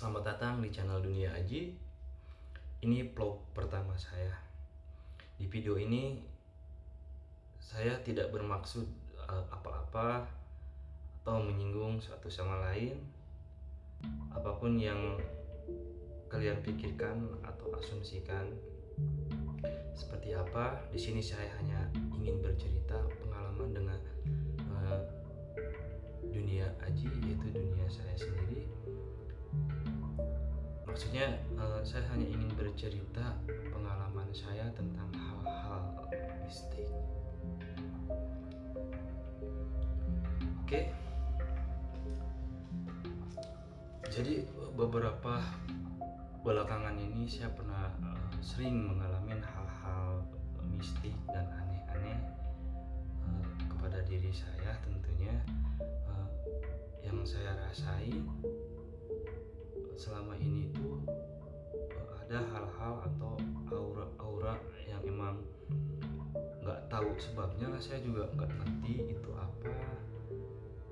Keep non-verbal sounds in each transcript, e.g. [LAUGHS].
Selamat datang di channel Dunia Aji. Ini vlog pertama saya. Di video ini saya tidak bermaksud eh, apa-apa atau menyinggung satu sama lain. Apa pun yang kalian pikirkan atau asumsikan seperti apa, di sini saya hanya ingin bercerita pengalaman dengan uh, dunia aji yaitu dunia saya sendiri maksudnya uh, saya hanya ingin bercerita pengalaman saya tentang hal-hal mistik oke okay. jadi beberapa belakangan ini saya pernah uh, sering mengalami hal-hal mistik dan aneh-aneh uh, kepada diri saya tentunya uh, yang saya rasain selama ini itu eh, ada hal-hal atau aura-aura yang emang nggak tahu sebabnya saya juga nggak ngerti itu apa.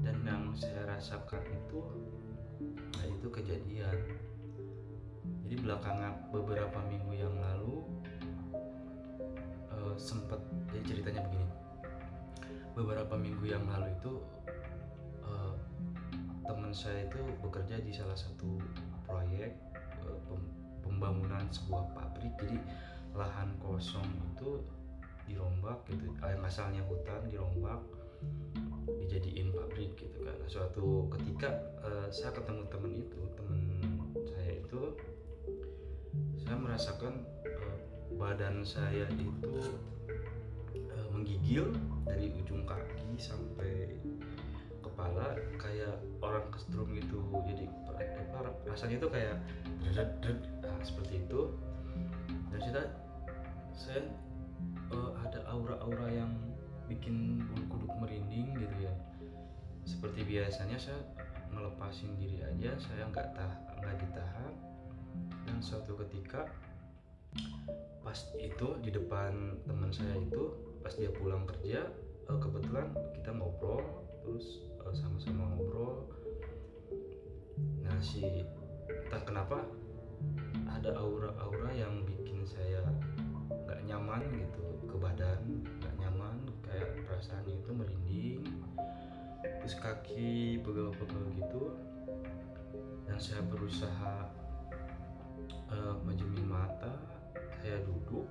Dan yang saya rasakan itu nah itu kejadian. Jadi belakangan beberapa minggu yang lalu uh, sempat jadi ceritanya begini. Beberapa minggu yang lalu itu teman saya itu bekerja di salah satu proyek eh, pembangunan sebuah pabrik. Jadi lahan kosong itu dirombak gitu yang asalnya hutan dirombak dijadiin pabrik gitu kan. Nah, suatu ketika uh, saya ketemu teman itu teman saya itu saya merasakan badan saya itu menggigil dari ujung kaki sampai kepala kayak orang kesetrum gitu. Jadi rasanya itu kayak nah, seperti itu. Dan saya saya uh, ada aura-aura yang bikin bulu kuduk merinding gitu ya. Seperti biasanya saya melepasin diri aja saya nggak tah nggak ditahan. Dan suatu ketika pas itu di depan teman saya itu pas dia pulang kerja uh, kebetulan kita ngobrol terus sama-sama ngobrol. Nah si tak kenapa ada aura-aura yang bikin saya nggak nyaman gitu ke badan nggak nyaman kayak perasaannya itu merinding. Terus kaki pegel-pegel gitu. Dan saya berusaha uh, mata saya duduk.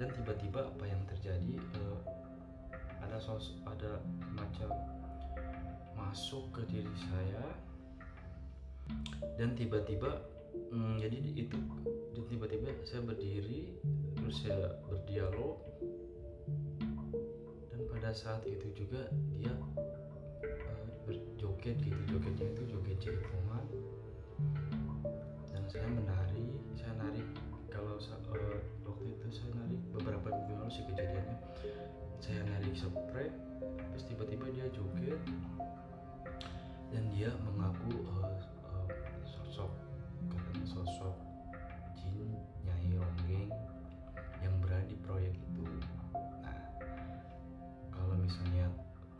Dan tiba-tiba apa yang terjadi uh, ada sos ada macam masuk ke diri saya. Dan tiba-tiba hmm, jadi itu dan tiba-tiba saya berdiri terus saya berdialog. Dan pada saat itu juga dia uh, berjoget gitu jogetnya itu joget jaipongan dan saya menari saya narik kalau uh, waktu itu saya narik beberapa minggu lalu kejadiannya saya narik spray terus tiba-tiba dia joget. Dan dia mengaku uh, uh, sosok katanya sosok jin nyai ronggeng yang berada di proyek itu. Nah kalau misalnya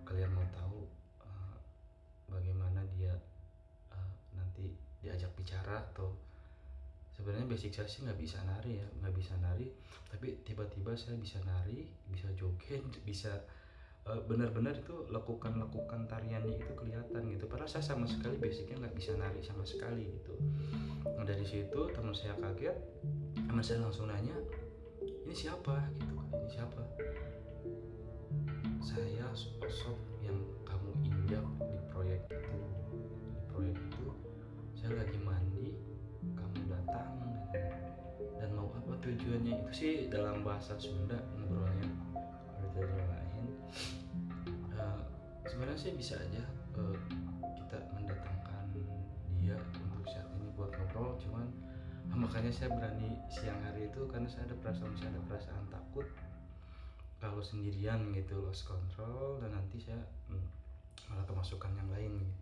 kalian mau tahu uh, bagaimana dia uh, nanti diajak bicara atau sebenarnya basic saya sih nggak bisa nari ya nggak bisa nari. Tapi tiba-tiba saya bisa nari bisa joget [LAUGHS] bisa Eh, benar-benar itu lakukan-lakukan tariannya itu kelihatan gitu. Padahal saya sama sekali basicnya nggak bisa nari sama sekali gitu. Nah, dari situ teman saya kaget teman saya langsung nanya ini siapa? Gitu ini siapa? Saya sosok yang tujuannya itu sih dalam bahasa Sunda ngobrolnya kalau lain uh, sebenarnya sih bisa aja uh, kita mendatangkan dia untuk saat ini buat ngobrol cuman uh, makanya saya berani siang hari itu karena saya ada perasaan saya ada perasaan takut kalau sendirian gitu lost control dan nanti saya hmm, malah kemasukan yang lain gitu.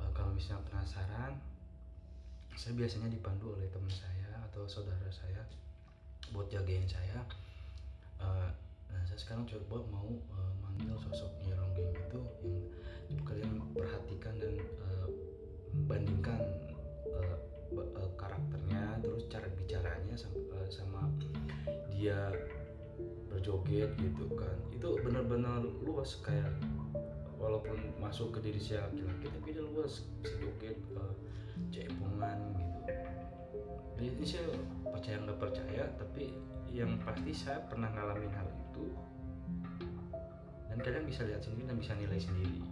uh, kalau misalnya penasaran saya biasanya dipandu oleh teman saya atau saudara saya buat jagain saya. Uh, nah saya sekarang coba mau uh, manggil sosok Nyerong itu yang kalian perhatikan dan uh, bandingkan uh, uh, karakternya terus cara bicaranya sama, uh, sama dia berjoget gitu kan. Itu benar-benar luas kayak walaupun masuk ke diri saya laki-laki tapi dia luas joget uh, jaipongan gitu. Jadi saya percaya nggak percaya tapi yang pasti saya pernah ngalamin hal itu. Dan kalian bisa lihat sendiri dan bisa nilai sendiri.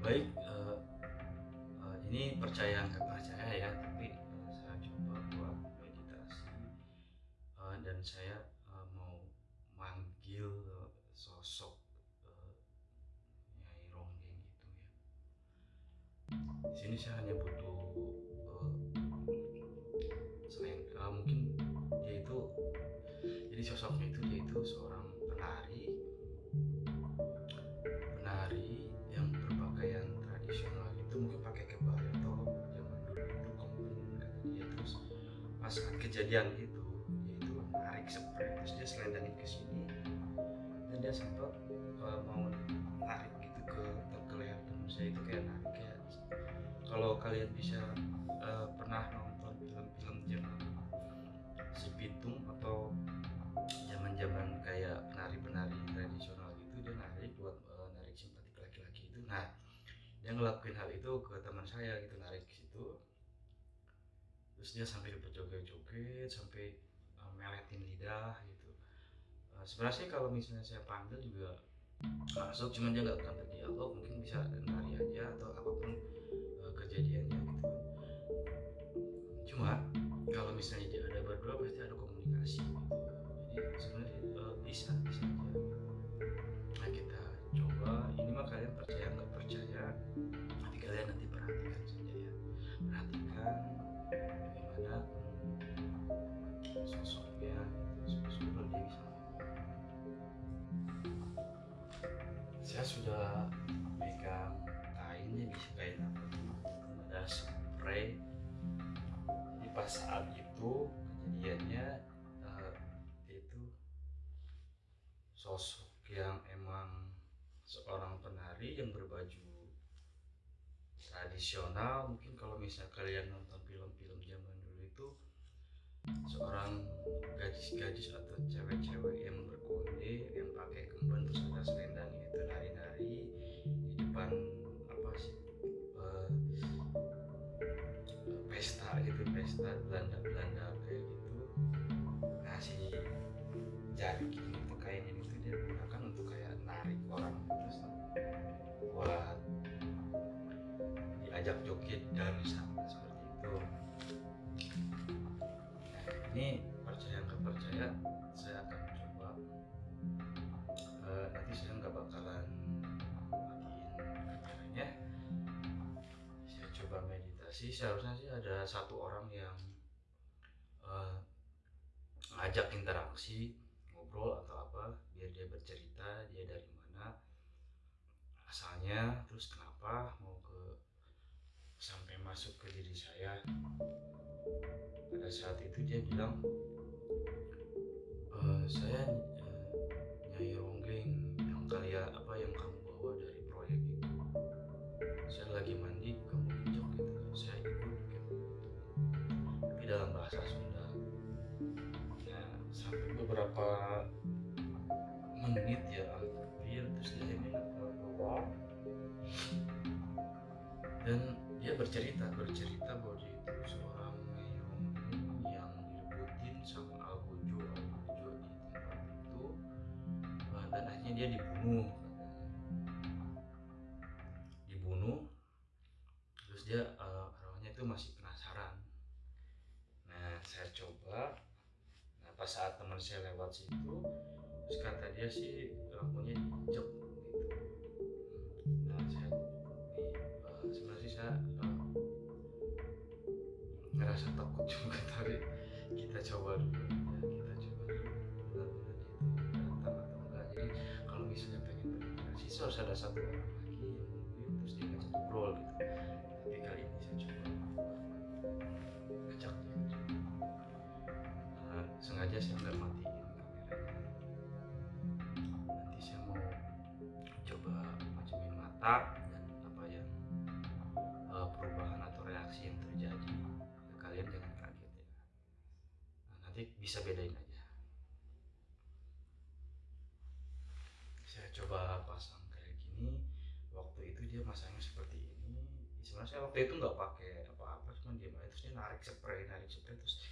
Baik uh, uh, ini percaya nggak percaya ya tapi uh, saya coba buat meditasi. Uh, dan saya uh, mau manggil uh, sosok di sini saya hanya butuh uh, selain uh, mungkin dia itu jadi sosoknya itu dia itu seorang penari. Penari yang berpakaian tradisional itu mungkin pakai kebaya atau zaman dulu itu kata dia terus pas saat kejadian itu dia itu narik spray terus dia selendangin ke sini. Dan dia sempat uh, mau narik gitu ke ke leher temen saya. Itu kayak narik kayak kalau kalian bisa uh, pernah nonton film-film zaman si Pitung atau zaman-zaman kayak penari-penari tradisional gitu dia narik buat uh, narik simpatik laki-laki itu. Nah dia ngelakuin hal itu ke teman saya gitu narik ke situ. Terus dia sampai berjoget-joget sampai uh, meletin lidah gitu. Uh, sebenarnya sih kalau misalnya saya panggil juga masuk cuman dia nggak akan berdialog mungkin bisa nari aja atau apa pun uh, kejadiannya gitu. Cuma kalau misalnya dia ada berdua pasti ada komunikasi gitu. jadi sebenarnya uh, bisa bisa aja. Nah kita coba. Ini mah kalian percaya nggak percaya? Tapi kalian nanti perhatikan saja ya. Perhatikan bagaimana saya sudah pegang kainnya bisa kain apa ada spray. Jadi pas saat itu kejadiannya uh, itu sosok yang emang seorang penari yang berbaju tradisional. Mungkin kalau misalnya kalian nonton film-film zaman dulu itu seorang gadis-gadis atau cewek-cewek yang berkonde yang pakai kemban terus ada selendangnya pesta Belanda-Belanda kayak gitu si jari itu kayak ini tuh dia gunakan untuk kayak narik orang terus buat diajak joget dan sama seperti itu. Nah ini percaya nggak percaya saya akan coba uh, nanti saya nggak bakalan matiin kameranya saya coba meditasi seharusnya sih ada satu orang yang uh, ngajak interaksi ngobrol atau apa biar dia bercerita dia dari mana asalnya terus kenapa mau ke sampai masuk ke diri saya. Pada saat itu dia bilang e, saya dia dibunuh dibunuh terus dia uh, arwahnya itu masih penasaran. Nah saya coba. Nah pas saat teman saya lewat situ terus kata dia sih lampunya diinjek gitu. Nah saya uh, sebenarnya sih saya uh, ngerasa takut [LAUGHS] juga tadi kita coba dulu. Ya kita coba dulu so harus ada satu orang lagi terus dia ngajak ngobrol gitu. Tapi kali ini saya coba ngajak dia. Nah, sengaja saya nggak matiin kameranya. Nanti saya mau coba majuin mata dan apa yang uh, perubahan atau reaksi yang terjadi. Kalian jangan kaget ya. Nah, nanti bisa bedain aja saya coba pasang kayak gini waktu itu dia masangnya seperti ini sebenarnya saya waktu itu nggak pakai apa-apa cuma dia terus dia narik spray narik spray terus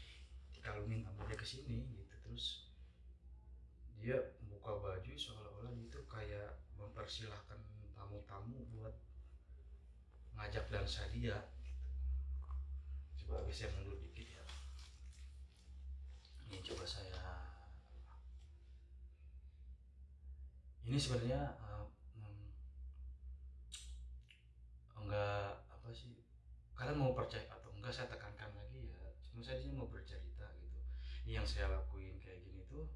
dikalungin dia ke sini gitu. Terus dia buka baju seolah-olah itu kayak mempersilahkan tamu-tamu buat ngajak dansa dia gitu. coba bisa mundur dikit ya. Ini coba saya ini sebenarnya uh, enggak kalian mau percaya atau enggak saya tekankan lagi ya cuma saya sih mau bercerita gitu. Ini yang saya lakuin kayak gini tuh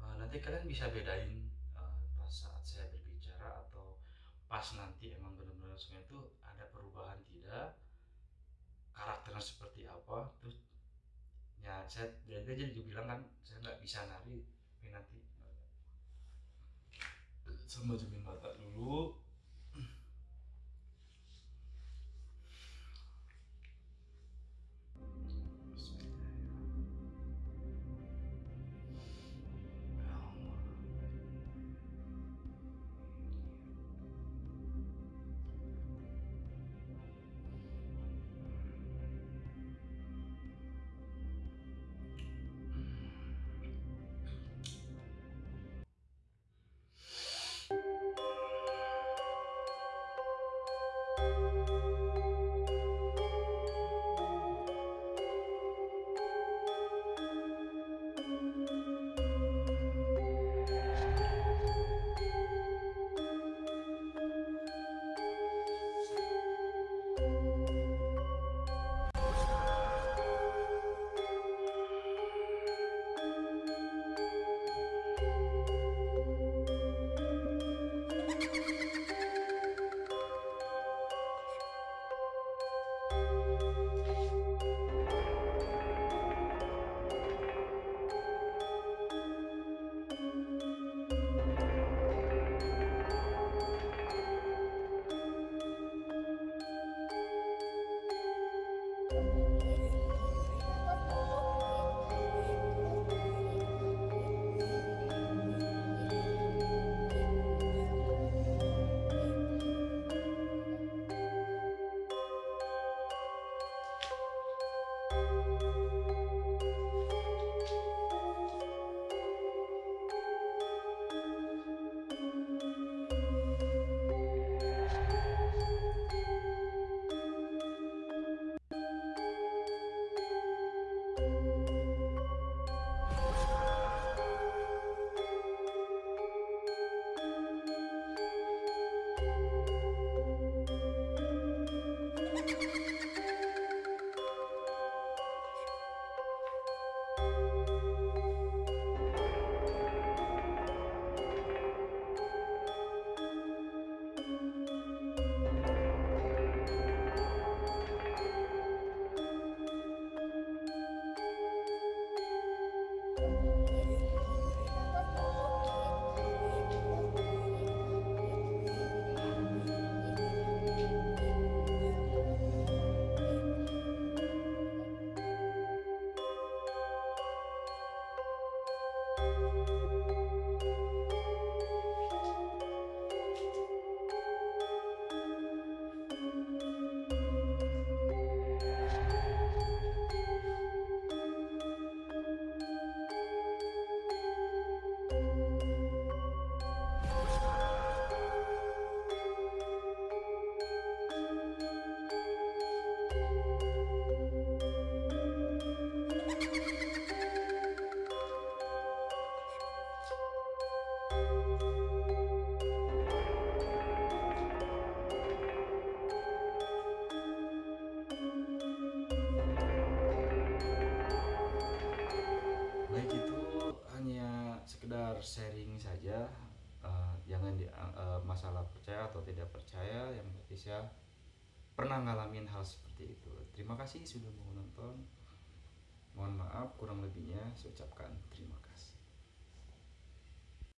uh, nanti kalian bisa bedain uh, pas saat saya berbicara atau pas nanti emang benar-benar semua itu ada perubahan tidak karakternya seperti apa terus ya saya jadi bilang kan saya nggak bisa nari tapi nanti sama jemin mata dulu saya pernah ngalamin hal seperti itu. Terima kasih sudah mau nonton. Mohon maaf kurang lebihnya saya ucapkan terima kasih